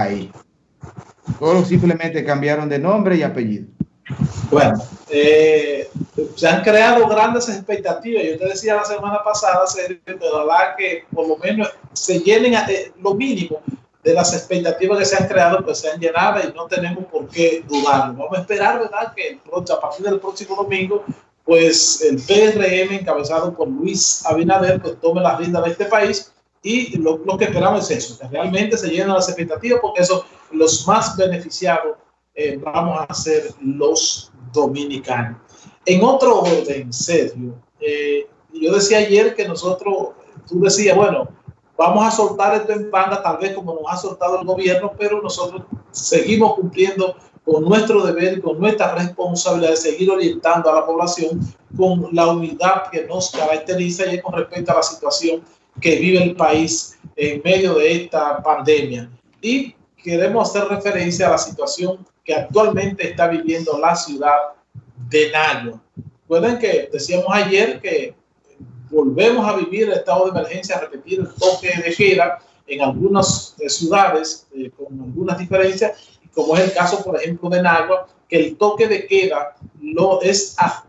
ahí. Todos simplemente cambiaron de nombre y apellido. Bueno, eh, se han creado grandes expectativas. Yo te decía la semana pasada, la que por lo menos se llenen eh, lo mínimo de las expectativas que se han creado, pues sean llenadas y no tenemos por qué dudarlo. Vamos a esperar, ¿verdad? Que a partir del próximo domingo, pues el PRM, encabezado por Luis Abinader, pues tome la rienda de este país y lo, que esperamos es eso, que realmente se llenen las expectativas, porque eso, los más beneficiados eh, vamos a ser los dominicanos. En otro orden, Sergio, eh, yo decía ayer que nosotros, tú decías, bueno, vamos a soltar esto en panda, tal vez como nos ha soltado el gobierno, pero nosotros seguimos cumpliendo con nuestro deber con nuestra responsabilidad de seguir orientando a la población con la unidad que nos caracteriza y con respecto a la situación que vive el país en medio de esta pandemia. Y queremos hacer referencia a la situación que actualmente está viviendo la ciudad de Nagua. Recuerden que decíamos ayer que volvemos a vivir el estado de emergencia, a repetir el toque de queda en algunas eh, ciudades eh, con algunas diferencias, como es el caso, por ejemplo, de Nagua, que el toque de queda lo es a,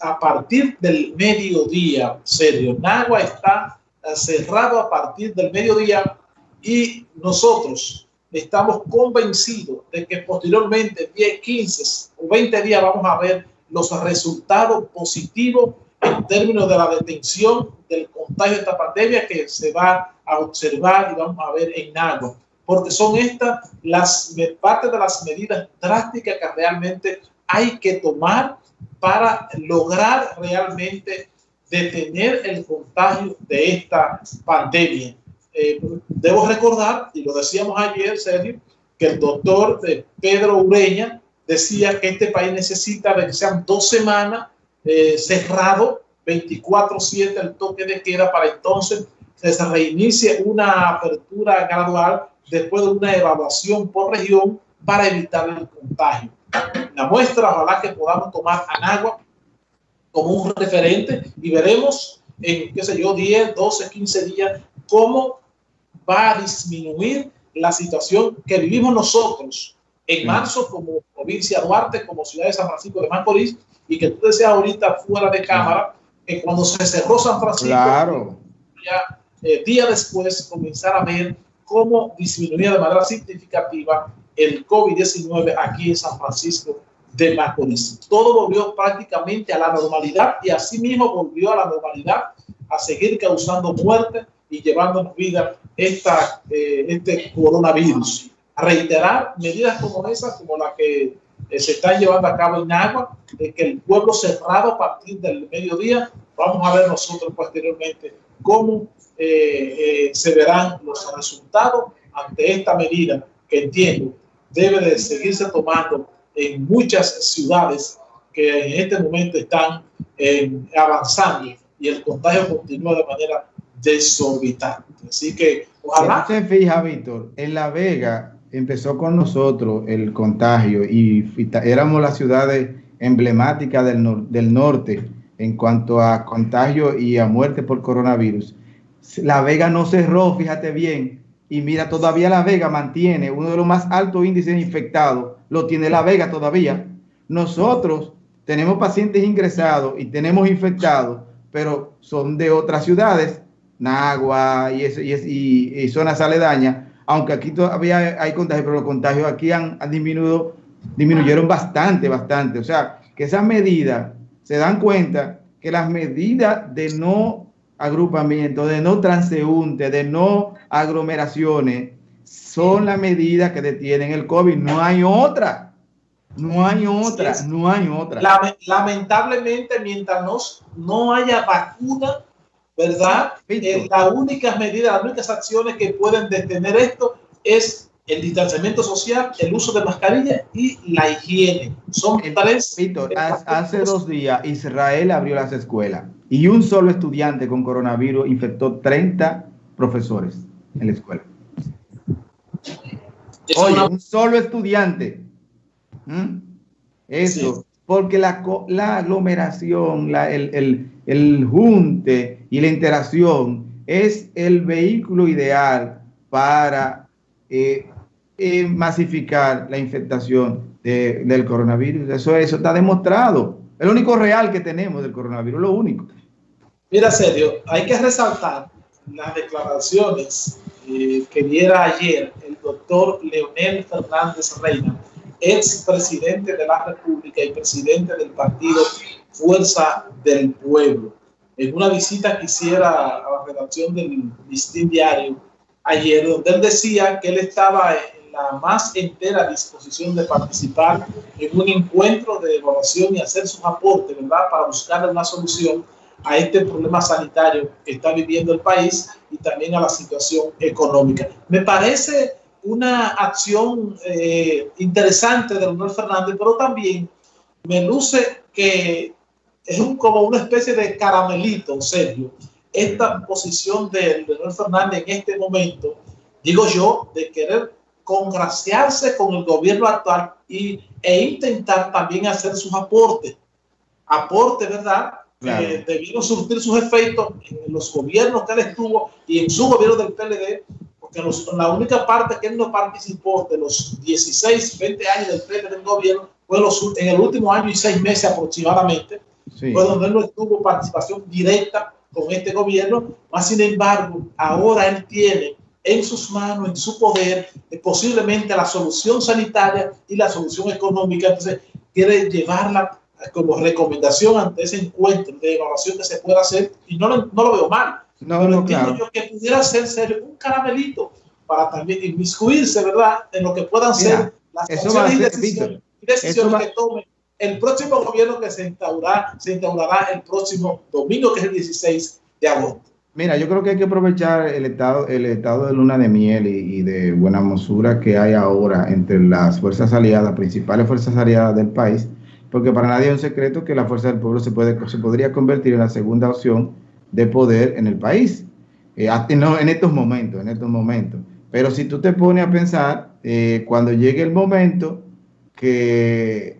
a partir del mediodía, serio. Nagua está cerrado a partir del mediodía y nosotros estamos convencidos de que posteriormente, 10, 15 o 20 días, vamos a ver los resultados positivos en términos de la detención del contagio de esta pandemia que se va a observar y vamos a ver en algo, porque son estas las parte de las medidas drásticas que realmente hay que tomar para lograr realmente detener el contagio de esta pandemia. Eh, debo recordar, y lo decíamos ayer, Sergio, que el doctor de Pedro Ureña decía que este país necesita que sean dos semanas eh, cerrado 24/7 el toque de queda para entonces se reinicie una apertura gradual después de una evaluación por región para evitar el contagio. La muestra, ojalá que podamos tomar Anagua como un referente y veremos en, qué sé yo, 10, 12, 15 días cómo va a disminuir la situación que vivimos nosotros en marzo como provincia Duarte, como ciudad de San Francisco de Macorís, y que tú decías ahorita fuera de cámara, que cuando se cerró San Francisco, claro. ya eh, día después comenzar a ver cómo disminuía de manera significativa el COVID-19 aquí en San Francisco de Macorís. Todo volvió prácticamente a la normalidad y así mismo volvió a la normalidad a seguir causando muerte y llevándonos vida esta, eh, este coronavirus. A reiterar medidas como esas, como la que eh, se están llevando a cabo en agua, de que el pueblo cerrado a partir del mediodía, vamos a ver nosotros posteriormente cómo eh, se verán los resultados ante esta medida que entiendo debe de seguirse tomando en muchas ciudades que en este momento están avanzando y el contagio continúa de manera desorbitante. Así que ojalá. Se fija, Víctor, en La Vega empezó con nosotros el contagio y éramos las ciudades emblemáticas del, del norte en cuanto a contagio y a muerte por coronavirus. La Vega no cerró, fíjate bien, y mira, todavía La Vega mantiene uno de los más altos índices infectados, lo tiene La Vega todavía. Nosotros tenemos pacientes ingresados y tenemos infectados, pero son de otras ciudades Nagua y, y, y, zonas aledañas, aunque aquí todavía hay contagios, pero los contagios aquí han, disminuido, disminuyeron bastante, bastante. O sea, que esas medidas se dan cuenta que las medidas de no agrupamiento, de no transeúnte, de no aglomeraciones, son las medidas que detienen el COVID. No hay otra. No hay otra, no hay otra. Lamentablemente, mientras no, no haya vacuna, ¿verdad? Eh, las únicas medidas, las únicas acciones que pueden detener esto es el distanciamiento social, el uso de mascarilla y la higiene. Son tres. Víctor, hace dos días Israel abrió las escuelas y un solo estudiante con coronavirus infectó 30 profesores en la escuela. Oye, un solo estudiante. ¿Mm? Eso, porque la, la aglomeración, la, el, el, el junte, y la interacción es el vehículo ideal para eh, eh, masificar la infectación del coronavirus. Eso, eso está demostrado. El único real que tenemos del coronavirus, lo único. Mira, serio, hay que resaltar las declaraciones eh, que diera ayer doctor Leonel Fernández Reina, ex presidente de la República y presidente del partido Fuerza del Pueblo. En una visita que hiciera a la redacción del Listín Diario ayer, donde él decía que él estaba en la más entera disposición de participar en un encuentro de evaluación y hacer sus aportes, ¿verdad?, para buscar una solución a este problema sanitario que está viviendo el país y también a la situación económica. Me parece una acción eh, interesante de Leonel Fernández, pero también me luce que es un, como una especie de caramelito, serio, esta posición de Leonel Fernández en este momento, digo yo, de querer congraciarse con el gobierno actual y, e intentar también hacer sus aportes. Aporte, ¿verdad? Claro. debieron surtir sus efectos en los gobiernos que él estuvo y en su gobierno del PLD, porque la única parte que él no participó de los 16, 20 años del PLD del gobierno fue los, en el último año y seis meses aproximadamente, fue donde él no tuvo participación directa con este gobierno, más sin embargo, ahora él tiene en sus manos, en su poder, eh, posiblemente la solución sanitaria y la solución económica, entonces quiere llevarla como recomendación ante ese encuentro de evaluación que se pueda hacer, y no lo, no lo veo mal. No, pero no, yo que pudiera ser serio un caramelito para también inmiscuirse, ¿verdad?, en lo que puedan Mira, ser las acciones y decisiones, decisiones va... que tome el próximo gobierno que se instaurará, se instaurará el próximo domingo, que es el 16 de agosto. Mira, yo creo que hay que aprovechar el estado, el estado de luna de miel y, y de buena mosura que hay ahora entre las fuerzas aliadas, principales fuerzas aliadas del país, porque para nadie es un secreto que la fuerza del pueblo se, puede, se podría convertir en la segunda opción de poder en el país, eh, no, en estos momentos, en estos momentos. Pero si tú te pones a pensar, eh, cuando llegue el momento que,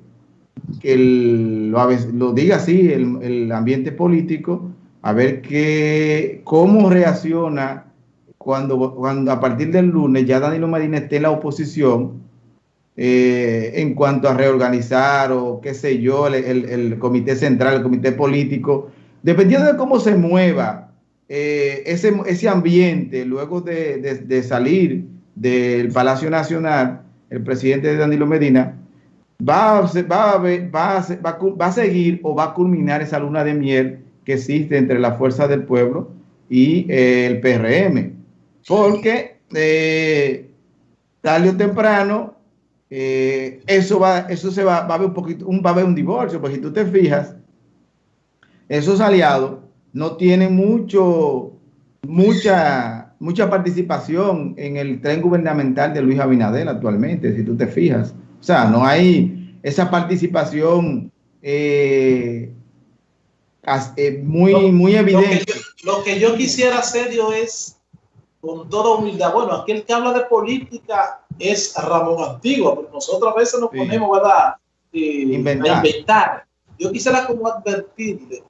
el, lo, lo, diga así el, el, ambiente político, a ver que, cómo reacciona cuando, cuando a partir del lunes ya Danilo Medina esté en la oposición eh, en cuanto a reorganizar o qué sé yo, el, el, comité central, el comité político, dependiendo de cómo se mueva eh, ese, ese ambiente luego de, de, salir del Palacio Nacional, el presidente de Danilo Medina, va a, va, va, va seguir o va a culminar esa luna de miel que existe entre la fuerza del pueblo y eh, el PRM. Porque eh, tarde o temprano eh, eso va, eso se va, a haber un poquito, un, va a un divorcio, porque si tú te fijas, esos aliados no tienen mucho, mucha, mucha participación en el tren gubernamental de Luis Abinader actualmente, si tú te fijas. O sea, no hay esa participación eh, eh, muy, muy evidente. Lo que, yo, lo que yo quisiera hacer yo es, con toda humildad, bueno, aquel que habla de política es Ramón Antigua, porque nosotros a veces nos sí. ponemos ¿verdad? Eh, inventar. a inventar. Yo quisiera como advertirle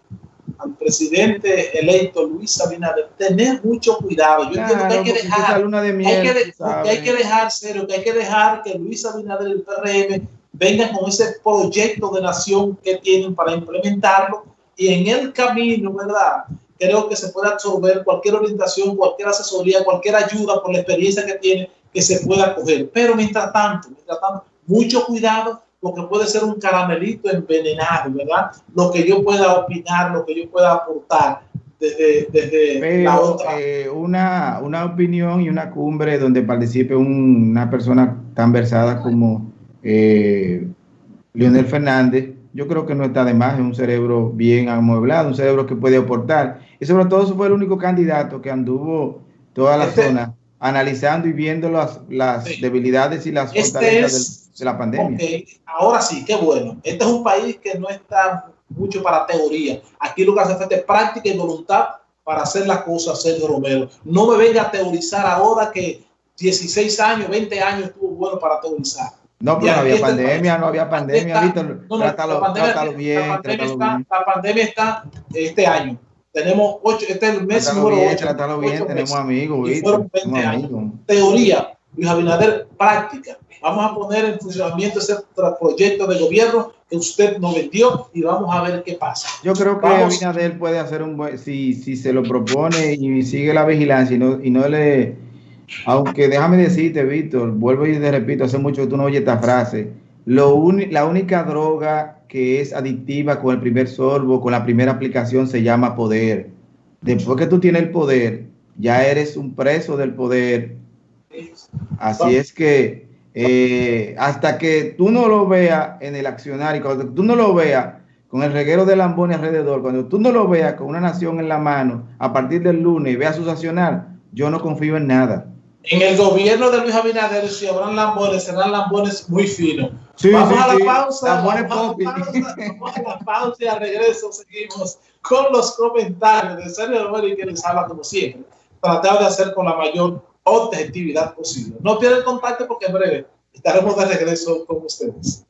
al presidente electo Luis Abinader tener mucho cuidado. Yo claro, entiendo que hay que dejar, de miel, hay, que que hay que dejar serio, que hay que dejar que Luis Abinader y el PRM vengan con ese proyecto de nación que tienen para implementarlo y en el camino, ¿verdad? Creo que se puede absorber cualquier orientación, cualquier asesoría, cualquier ayuda por la experiencia que tiene que se pueda coger. Pero mientras tanto, mientras tanto, mucho cuidado porque puede ser un caramelito envenenado, ¿verdad? Lo que yo pueda opinar, lo que yo pueda aportar desde, desde Pero, la otra. Eh, una, una opinión y una cumbre donde participe un, una persona tan versada como eh, Leonel Fernández, yo creo que no está de más, es un cerebro bien amueblado, un cerebro que puede aportar. Y sobre todo, eso fue el único candidato que anduvo toda la este, zona analizando y viendo las, las sí. debilidades y las este fortalezas es, de, de, la pandemia. Okay. Ahora sí, qué bueno. Este es un país que no está mucho para teoría. Aquí lo que hace falta es práctica y voluntad para hacer las cosas, Sergio Romero. No me venga a teorizar ahora que 16 años, 20 años estuvo bueno para teorizar. No, pero no había pandemia, no había pandemia, Víctor. No, no, trátalo, la pandemia, trátalo bien. La pandemia, está, bien. la pandemia está este año. Tenemos ocho, este es el mes trátalo número bien, 8. Trátalo bien, tenemos amigos, Víctor. Fueron 20 años. Amigos. Teoría. Luis Abinader práctica. Vamos a poner en funcionamiento ese proyecto de gobierno que usted nos vendió y vamos a ver qué pasa. Yo creo que Abinader puede hacer un buen, si, si se lo propone y sigue la vigilancia y no, y no le, aunque déjame decirte, Víctor, vuelvo y te repito, hace mucho que tú no oyes esta frase, lo la única droga que es adictiva con el primer sorbo, con la primera aplicación, se llama poder. Después que tú tienes el poder, ya eres un preso del poder. Así es que eh, hasta que tú no lo veas en el accionario, cuando tú no lo veas con el reguero de Lamboni alrededor, cuando tú no lo veas con una nación en la mano a partir del lunes y veas su accionar, yo no confío en nada. En el gobierno de Luis Abinader, si habrán lambones, serán lambones muy finos. vamos, a la pausa, vamos, a la pausa, vamos a la pausa y al regreso seguimos con los comentarios de Sergio Romero y que les habla como siempre. Tratar de hacer con la mayor objetividad posible. No pierdan contacto porque en breve estaremos de regreso con ustedes.